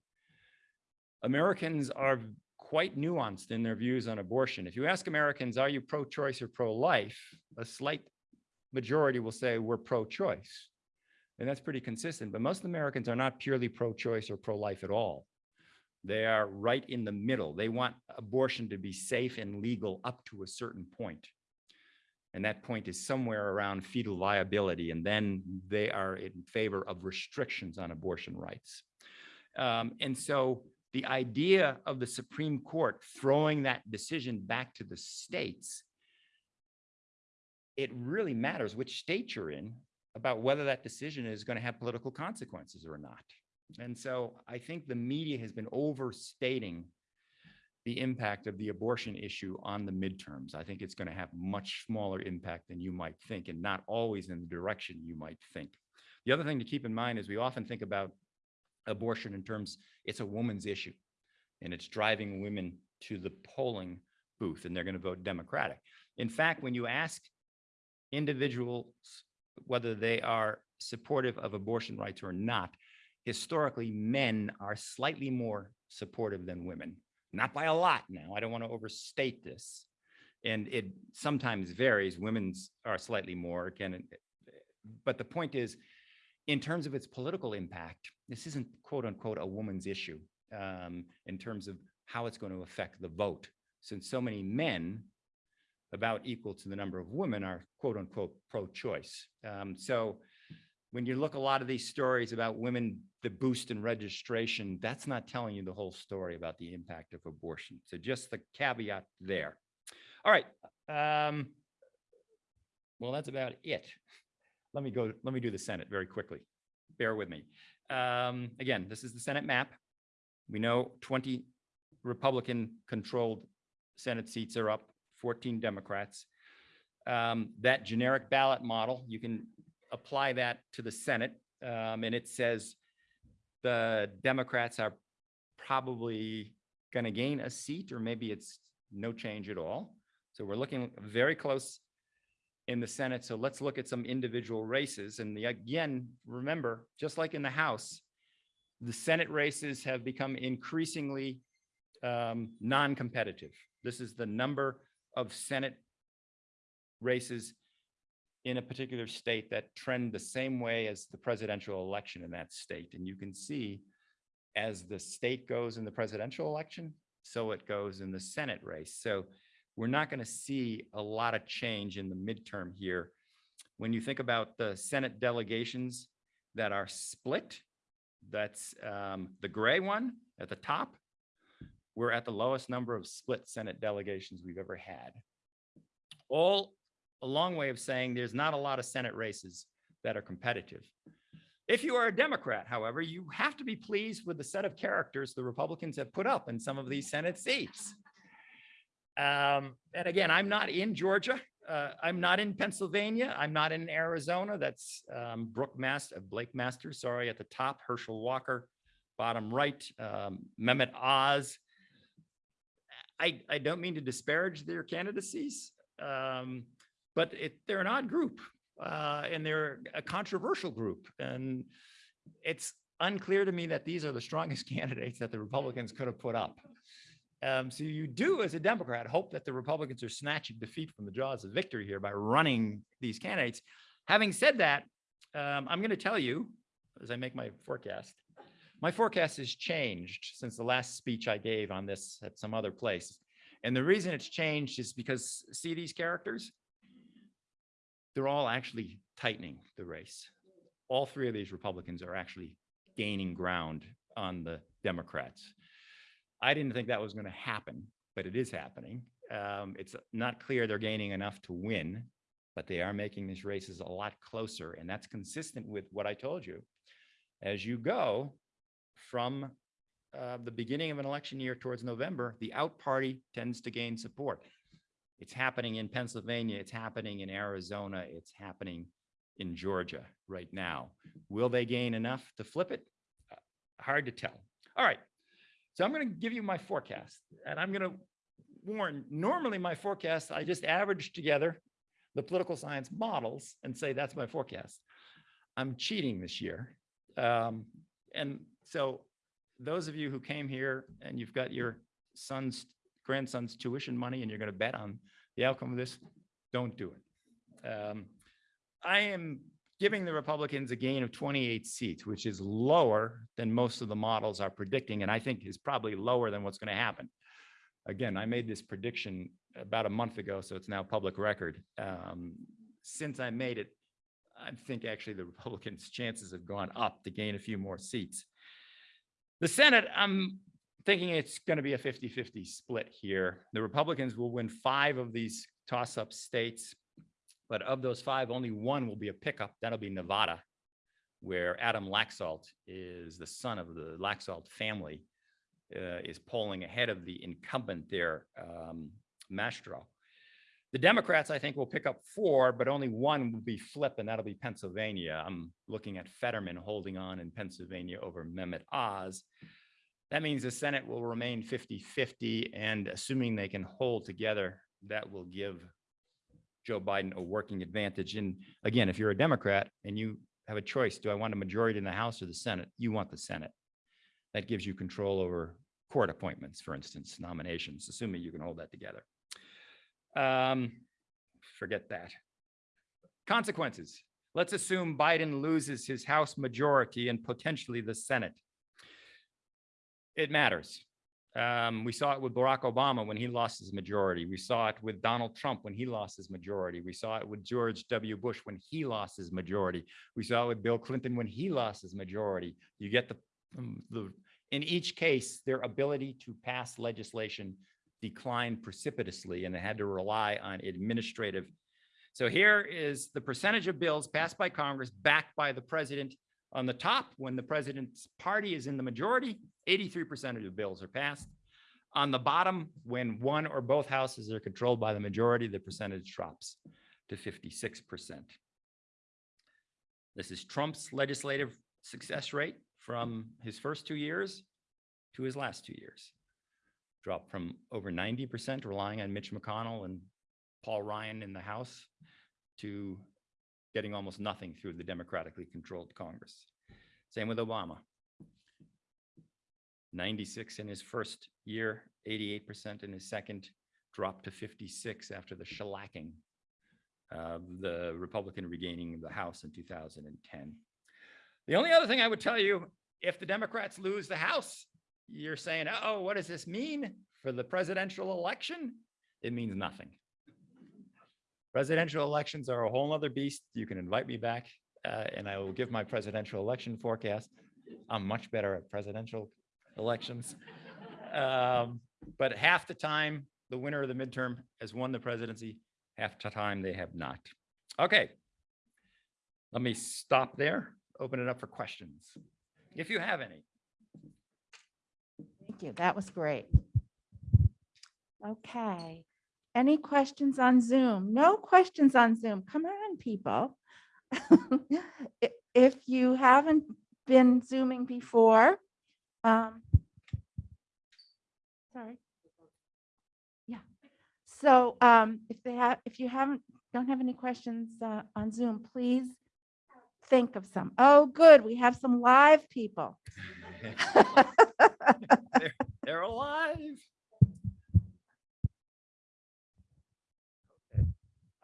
Americans are quite nuanced in their views on abortion. If you ask Americans, are you pro-choice or pro-life? A slight majority will say we're pro-choice. And that's pretty consistent, but most Americans are not purely pro-choice or pro-life at all. They are right in the middle. They want abortion to be safe and legal up to a certain point. And that point is somewhere around fetal viability. And then they are in favor of restrictions on abortion rights. Um, and so the idea of the Supreme Court throwing that decision back to the states it really matters which state you're in about whether that decision is going to have political consequences or not. And so I think the media has been overstating the impact of the abortion issue on the midterms. I think it's going to have much smaller impact than you might think and not always in the direction you might think. The other thing to keep in mind is we often think about abortion in terms, it's a woman's issue and it's driving women to the polling booth and they're going to vote Democratic. In fact, when you ask individuals, whether they are supportive of abortion rights or not, historically, men are slightly more supportive than women. Not by a lot now. I don't want to overstate this. And it sometimes varies. Women's are slightly more, again, but the point is, in terms of its political impact, this isn't quote unquote a woman's issue um, in terms of how it's going to affect the vote. Since so many men about equal to the number of women are quote unquote pro-choice. Um, so when you look a lot of these stories about women, the boost in registration, that's not telling you the whole story about the impact of abortion. So just the caveat there. All right. Um, well, that's about it. Let me go, let me do the Senate very quickly. Bear with me. Um, again, this is the Senate map. We know 20 Republican-controlled Senate seats are up, 14 Democrats. Um, That generic ballot model, you can apply that to the Senate, um, and it says the Democrats are probably going to gain a seat, or maybe it's no change at all. So we're looking very close in the Senate. So let's look at some individual races. And the, again, remember, just like in the House, the Senate races have become increasingly um, non-competitive. This is the number of Senate races in a particular state that trend the same way as the presidential election in that state. And you can see as the state goes in the presidential election, so it goes in the Senate race. So we're not going to see a lot of change in the midterm here. When you think about the Senate delegations that are split, that's um, the gray one at the top. We're at the lowest number of split Senate delegations we've ever had. All a long way of saying there's not a lot of Senate races that are competitive. If you are a Democrat, however, you have to be pleased with the set of characters the Republicans have put up in some of these Senate seats. Um, and again, I'm not in Georgia. Uh, I'm not in Pennsylvania. I'm not in Arizona. That's um, Brooke Master, Blake Master, sorry, at the top, Herschel Walker, bottom right, um, Mehmet Oz. I, I don't mean to disparage their candidacies, um, but it, they're an odd group uh, and they're a controversial group. And it's unclear to me that these are the strongest candidates that the Republicans could have put up. Um, so you do, as a Democrat, hope that the Republicans are snatching defeat from the jaws of victory here by running these candidates. Having said that, um, I'm going to tell you, as I make my forecast, my forecast has changed since the last speech I gave on this at some other place. And the reason it's changed is because see these characters? They're all actually tightening the race. All three of these Republicans are actually gaining ground on the Democrats. I didn't think that was going to happen, but it is happening. Um, it's not clear they're gaining enough to win, but they are making these races a lot closer. And that's consistent with what I told you. As you go from uh, the beginning of an election year towards November, the out party tends to gain support. It's happening in Pennsylvania. It's happening in Arizona. It's happening in Georgia right now. Will they gain enough to flip it? Uh, Hard to tell. All right. So I'm going to give you my forecast and I'm going to warn, normally my forecast, I just average together the political science models and say, that's my forecast. I'm cheating this year. Um, and so those of you who came here and you've got your son's, grandson's tuition money and you're going to bet on the outcome of this, don't do it. Um, I am giving the Republicans a gain of 28 seats, which is lower than most of the models are predicting, and I think is probably lower than what's going to happen. Again, I made this prediction about a month ago, so it's now public record. Um, since I made it, I think actually the Republicans' chances have gone up to gain a few more seats. The Senate, I'm thinking it's going to be a 50-50 split here. The Republicans will win five of these toss-up states, but of those five, only one will be a pickup. That'll be Nevada, where Adam Laxalt is the son of the Laxalt family, uh, is polling ahead of the incumbent there, um, Mastro. The Democrats, I think, will pick up four, but only one will be flip, and that'll be Pennsylvania. I'm looking at Fetterman holding on in Pennsylvania over Mehmet Oz. That means the Senate will remain 50-50, and assuming they can hold together, that will give Joe Biden a working advantage. And again, if you're a Democrat and you have a choice, do I want a majority in the House or the Senate? You want the Senate. That gives you control over court appointments, for instance, nominations, assuming you can hold that together. Um, forget that. Consequences. Let's assume Biden loses his House majority and potentially the Senate. It matters. Um, we saw it with Barack Obama when he lost his majority. We saw it with Donald Trump when he lost his majority. We saw it with George W. Bush when he lost his majority. We saw it with Bill Clinton when he lost his majority. You get the, the in each case, their ability to pass legislation declined precipitously and they had to rely on administrative. So here is the percentage of bills passed by Congress backed by the president on the top, when the president's party is in the majority, 83% of the bills are passed. On the bottom, when one or both houses are controlled by the majority, the percentage drops to fifty-six percent. This is Trump's legislative success rate from his first two years to his last two years. Dropped from over ninety percent relying on Mitch McConnell and Paul Ryan in the House to getting almost nothing through the democratically controlled Congress. Same with Obama. Ninety-six in his first year, eighty-eight percent in his second, dropped to fifty-six after the shellacking of the Republican regaining the House in two thousand and ten. The only other thing I would tell you, if the Democrats lose the House, you're saying, oh, what does this mean for the presidential election? It means nothing. Presidential elections are a whole nother beast. You can invite me back uh, and I will give my presidential election forecast. I'm much better at presidential elections. Um, But half the time, the winner of the midterm has won the presidency, half the time they have not. Okay. Let me stop there, open it up for questions, if you have any. Thank you. That was great. Okay. Any questions on Zoom? No questions on Zoom. Come on, people. If you haven't been Zooming before, um, sorry. Yeah. So um, if they have, if you haven't, don't have any questions uh, on Zoom, please think of some. Oh, good. We have some live people. They're alive.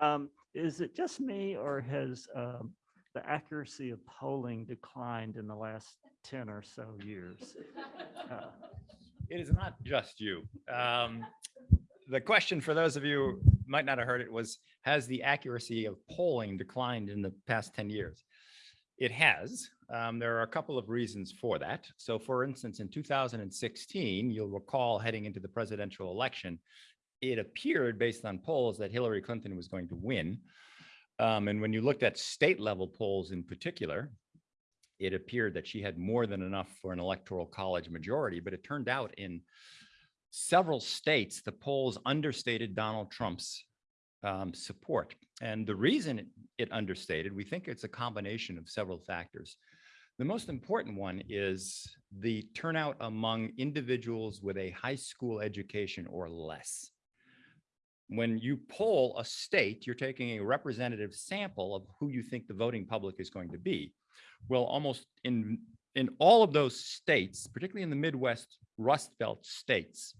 Um, is it just me or has, um, the accuracy of polling declined in the last ten or so years? Uh, It is not just you. Um, The question for those of you who might not have heard it was, has the accuracy of polling declined in the past 10 years? It has. Um, There are a couple of reasons for that. So for instance, in 2016, you'll recall heading into the presidential election, it appeared based on polls that Hillary Clinton was going to win. Um, And when you looked at state level polls in particular, it appeared that she had more than enough for an electoral college majority, but it turned out in several states, the polls understated Donald Trump's um, support. And the reason it- it understated, we think it's a combination of several factors. The most important one is the turnout among individuals with a high school education or less. When you poll a state, you're taking a representative sample of who you think the voting public is going to be. Well, almost in, in all of those states, particularly in the Midwest Rust Belt states,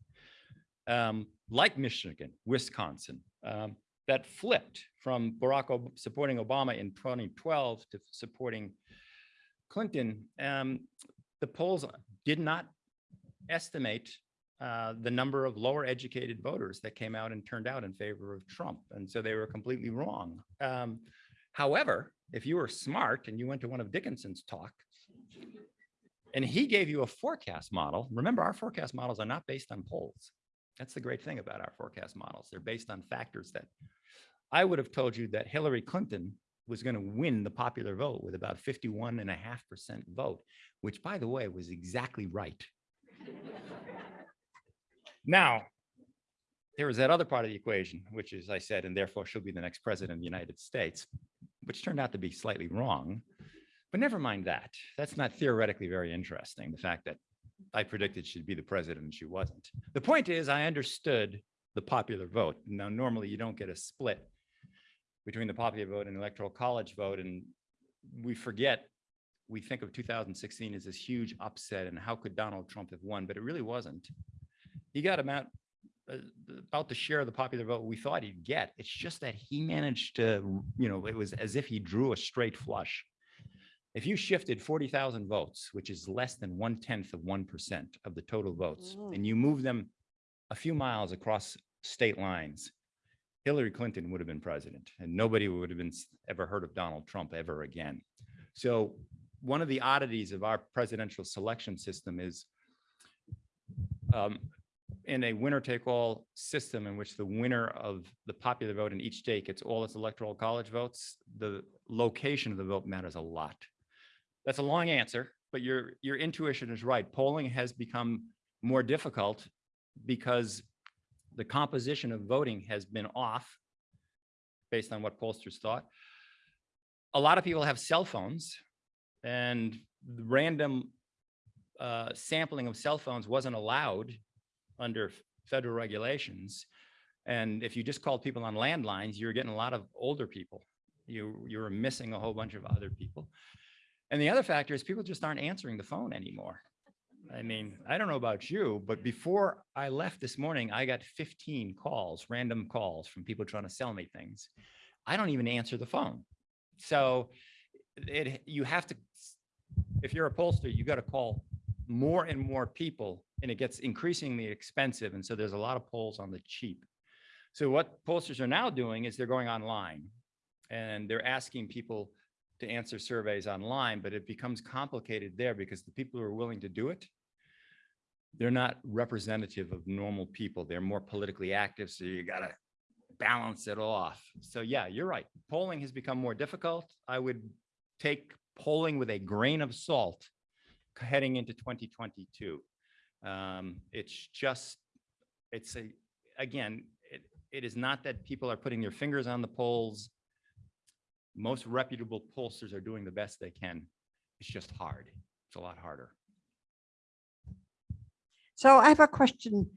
um, like Michigan, Wisconsin, um, that flipped from Barack Ob- supporting Obama in 2012 to supporting Clinton, um, the polls did not estimate uh, the number of lower educated voters that came out and turned out in favor of Trump. And so they were completely wrong. Um, However, if you were smart and you went to one of Dickinson's talk and he gave you a forecast model, remember our forecast models are not based on polls. That's the great thing about our forecast models. They're based on factors that I would have told you that Hillary Clinton was going to win the popular vote with about 51 and a half percent vote, which by the way, was exactly right. Now, there was that other part of the equation, which is I said, and therefore she'll be the next president of the United States, which turned out to be slightly wrong. But never mind that. That's not theoretically very interesting. The fact that I predicted she'd be the president and she wasn't. The point is, I understood the popular vote. Now, normally you don't get a split between the popular vote and electoral college vote, and we forget, we think of 2016 as this huge upset and how could Donald Trump have won, but it really wasn't. He got about uh, about the share of the popular vote we thought he'd get. It's just that he managed to, you know, it was as if he drew a straight flush. If you shifted 40,000 votes, which is less than one tenth of 1% of the total votes, Mm. and you move them a few miles across state lines, Hillary Clinton would have been president and nobody would have been ever heard of Donald Trump ever again. So one of the oddities of our presidential selection system is um, in a winner take all system in which the winner of the popular vote in each state gets all its electoral college votes, the location of the vote matters a lot. That's a long answer, but your, your intuition is right. Polling has become more difficult because the composition of voting has been off based on what pollsters thought. A lot of people have cell phones and random uh, sampling of cell phones wasn't allowed under federal regulations. And if you just called people on landlines, you're getting a lot of older people. You, you were missing a whole bunch of other people. And the other factor is people just aren't answering the phone anymore. I mean, I don't know about you, but before I left this morning, I got 15 calls, random calls from people trying to sell me things. I don't even answer the phone. So it, you have to, if you're a pollster, you got to call more and more people and it gets increasingly expensive. And so there's a lot of polls on the cheap. So what pollsters are now doing is they're going online and they're asking people to answer surveys online, but it becomes complicated there because the people who are willing to do it, they're not representative of normal people. They're more politically active. So you gotta balance it off. So yeah, you're right. Polling has become more difficult. I would take polling with a grain of salt heading into 2022. Um, it's just, it's a, again, it, it is not that people are putting their fingers on the polls. Most reputable pollsters are doing the best they can. It's just hard. It's a lot harder. So I have a question,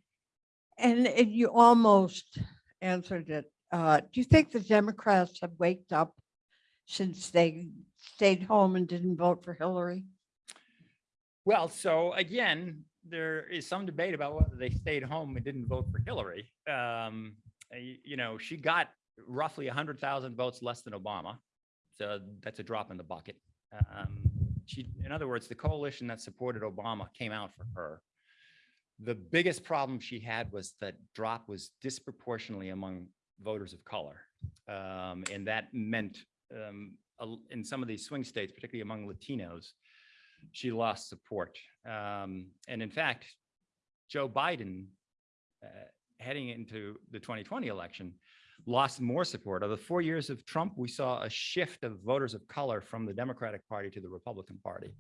and you almost answered it. Uh, Do you think the Democrats have waked up since they stayed home and didn't vote for Hillary? Well, so again, there is some debate about whether they stayed home and didn't vote for Hillary. Um, you know, she got roughly hundred thousand votes less than Obama. So that's a drop in the bucket. Um, she, in other words, the coalition that supported Obama came out for her. The biggest problem she had was that drop was disproportionately among voters of color. Um, and that meant, um, in some of these swing states, particularly among Latinos, she lost support. Um, and in fact, Joe Biden, uh, heading into the 2020 election, lost more support. Of the four years of Trump, we saw a shift of voters of color from the Democratic Party to the Republican Party.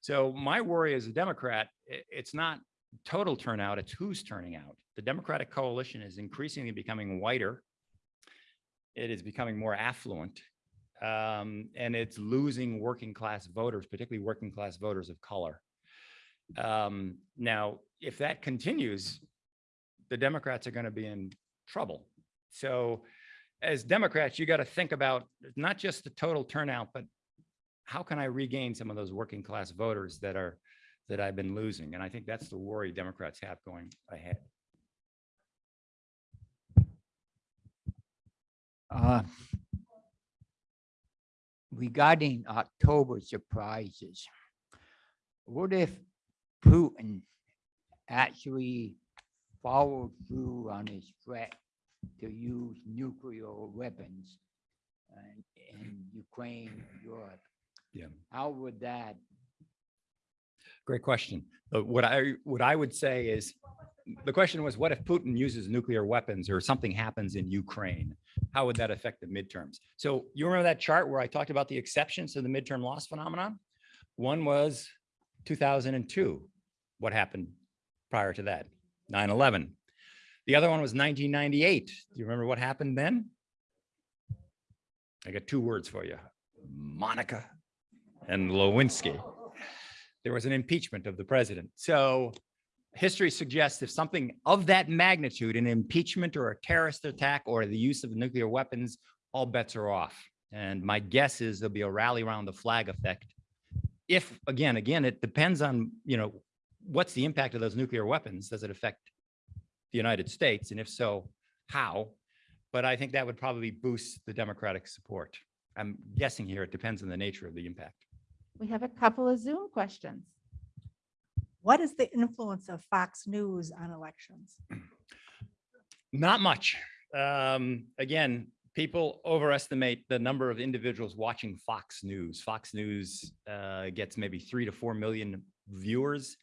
So my worry as a Democrat, it's not total turnout, it's who's turning out. The Democratic coalition is increasingly becoming whiter. It is becoming more affluent. Um, and it's losing working class voters, particularly working class voters of color. Um, now, if that continues, the Democrats are going to be in trouble. So as Democrats, you got to think about not just the total turnout, but how can I regain some of those working class voters that are, that I've been losing? And I think that's the worry Democrats have going ahead. Uh, Regarding October surprises, what if Putin actually followed through on his threat to use nuclear weapons uh, in Ukraine, Europe? Yeah. How would that, Great question. But what I, what I would say is, the question was, what if Putin uses nuclear weapons or something happens in Ukraine? How would that affect the midterms? So you remember that chart where I talked about the exceptions to the midterm loss phenomenon? One was 2002. What happened prior to that? 9/11. The other one was 1998. Do you remember what happened then? I got two words for you. Monica and Lewinsky there was an impeachment of the president. So history suggests if something of that magnitude, an impeachment or a terrorist attack or the use of nuclear weapons, all bets are off. And my guess is there'll be a rally around the flag effect. If, again, again, it depends on, you know, what's the impact of those nuclear weapons? Does it affect the United States? And if so, how? But I think that would probably boost the Democratic support. I'm guessing here, it depends on the nature of the impact. We have a couple of Zoom questions. What is the influence of Fox News on elections? Not much. Um, again, people overestimate the number of individuals watching Fox News. Fox News uh, gets maybe three to four million viewers.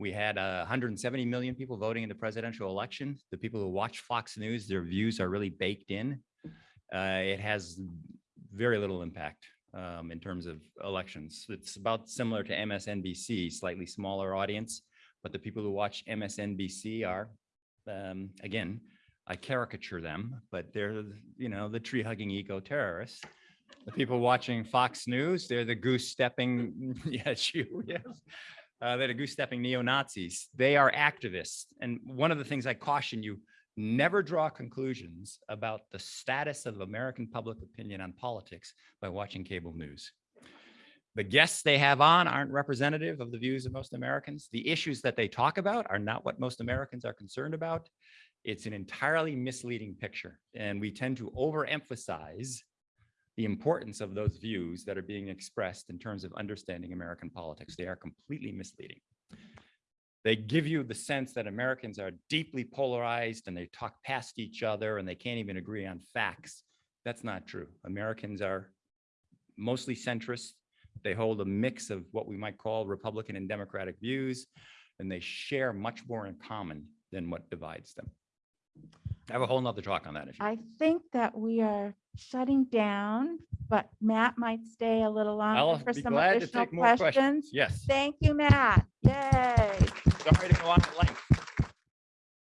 We had uh, 170 million people voting in the presidential election. The people who watch Fox News, their views are really baked in. Uh, it has very little impact um, in terms of elections. It's about similar to MSNBC, slightly smaller audience, but the people who watch MSNBC are, um, again, I caricature them, but they're, you know, the tree hugging eco terrorists. The people watching Fox News, they're the goose stepping, yes, you, yes. Uh, they're the goose stepping neo-Nazis. They are activists. And one of the things I caution you, never draw conclusions about the status of American public opinion on politics by watching cable news. The guests they have on aren't representative of the views of most Americans. The issues that they talk about are not what most Americans are concerned about. It's an entirely misleading picture, and we tend to overemphasize the importance of those views that are being expressed in terms of understanding American politics. They are completely misleading. They give you the sense that Americans are deeply polarized and they talk past each other and they can't even agree on facts. That's not true. Americans are mostly centrist. They hold a mix of what we might call Republican and Democratic views, and they share much more in common than what divides them. I have a whole nother talk on that. if you I think that we are shutting down, but Matt might stay a little I'll longer for be some glad to additional take more questions. questions. Yes, Thank you, Matt. Yay. sorry to go on at length.